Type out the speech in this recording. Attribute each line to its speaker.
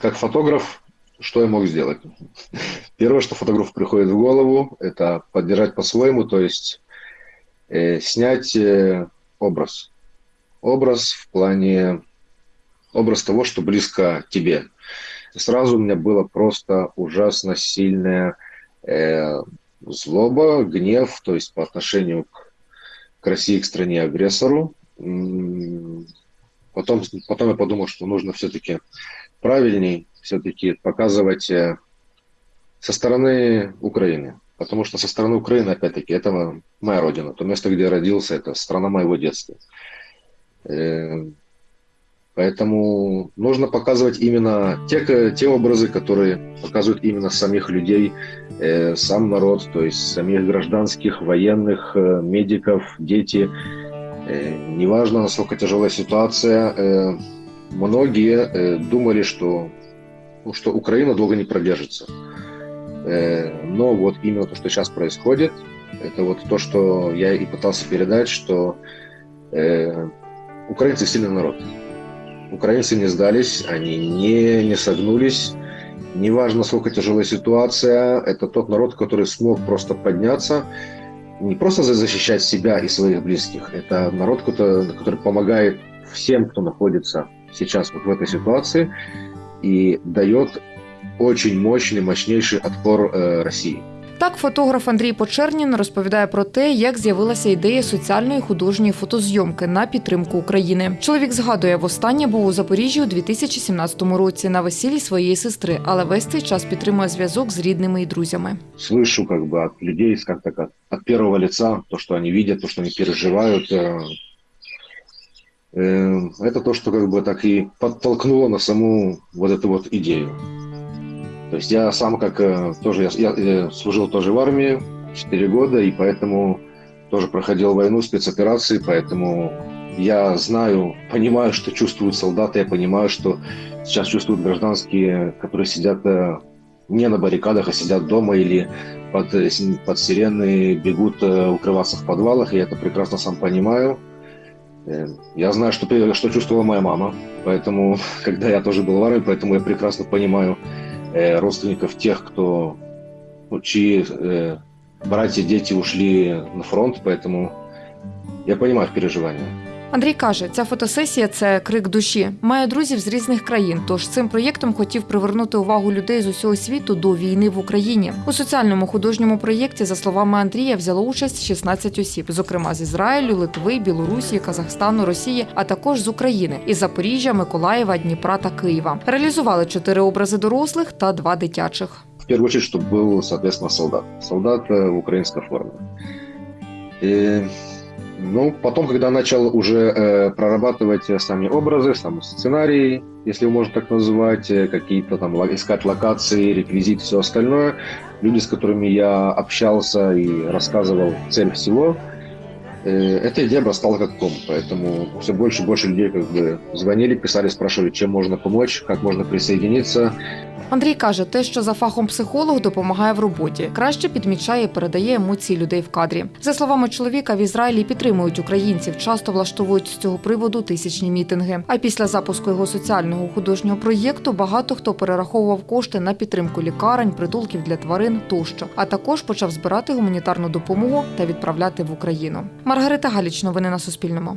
Speaker 1: как фотограф, что я мог сделать? Первое, что фотографу приходит в голову, это поддержать по-своему, то есть э, снять э, образ. Образ в плане, образ того, что близко тебе. Сразу у меня было просто ужасно сильная э, злоба, гнев, то есть по отношению к, к России, к стране-агрессору. Потом, потом я подумал, что нужно все-таки правильней все-таки показывать э, со стороны Украины. Потому что со стороны Украины, опять-таки, это моя родина. То место, где я родился, это страна моего детства. Э, поэтому нужно показывать именно те, те образы, которые показывают именно самих людей, э, сам народ, то есть самих гражданских, военных, медиков, дети. Неважно, насколько тяжелая ситуация, многие думали, что ну, что Украина долго не продержится. Э, но вот именно то, что сейчас происходит, это вот то, что я и пытался передать, что э, украинцы сильный народ. Украинцы не сдались, они не, не согнулись. Неважно, насколько тяжелая ситуация, это тот народ, который смог просто подняться, не просто защищать себя и своих близких, это народ, который, который помогает всем, кто находится сейчас вот в этой ситуации, и дает очень мощный, мощнейший отпор э, России.
Speaker 2: Так, фотограф Андрій Почернін розповідає про те, як з'явилася ідея соціальної художньої фотозйомки на підтримку України. Чоловік згадує, востаннє був у Запоріжжі у 2017 році на весіллі своєї сестри, але весь цей час підтримує зв'язок з рідними і друзями.
Speaker 1: Слышу как бы от людей, как так от, от первого лица, то, что они видят, то, что они переживают. Э, э, это то, что как бы так и подтолкнуло на саму вот эту вот идею. То есть я сам как э, тоже, я, я э, служил тоже в армии 4 года, и поэтому тоже проходил войну, спецоперации, поэтому я знаю, понимаю, что чувствуют солдаты, я понимаю, что сейчас чувствуют гражданские, которые сидят э, не на баррикадах, а сидят дома или под, под сирены бегут укрываться в подвалах, я это прекрасно сам понимаю. Я знаю, что, что чувствовала моя мама, поэтому, когда я тоже был в армии, поэтому я прекрасно понимаю, Э, родственников тех, кто, ну, чьи э, братья, дети ушли на фронт, поэтому я понимаю их переживания.
Speaker 2: Андрій каже, ця фотосесія це крик душі. Має друзів з різних країн. Тож цим проєктом хотів привернути увагу людей з усього світу до війни в Україні. У соціальному художньому проєкті, за словами Андрія, взяло участь 16 осіб, зокрема з Ізраїлю, Литви, Білорусі, Казахстану, Росії, а також з України із Запоріжжя, Миколаєва, Дніпра та Києва. Реалізували чотири образи дорослих та два дитячих.
Speaker 1: В первую очередь, чтобы был, соответственно, солдат. Солдат в украинской форме. И Ну, потом, когда начал уже э, прорабатывать сами образы, сам сценарий, если его можно так называть, э, какие-то там искать локации, реквизит, все остальное, люди, с которыми я общался и рассказывал цель всего, э, эта идея обрастала как ком, поэтому все больше и больше людей как бы звонили, писали, спрашивали, чем можно помочь, как можно присоединиться.
Speaker 2: Андрій каже, те, що за фахом психолог допомагає в роботі, краще підмічає і передає емоції людей в кадрі. За словами чоловіка, в Ізраїлі підтримують українців, часто влаштовують з цього приводу тисячні мітинги. А після запуску його соціального художнього проєкту багато хто перераховував кошти на підтримку лікарень, притулків для тварин тощо, а також почав збирати гуманітарну допомогу та відправляти в Україну. Маргарита Галіч, новини на Суспільному.